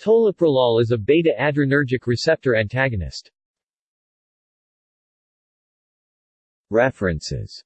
Toloprolol is a beta-adrenergic receptor antagonist. References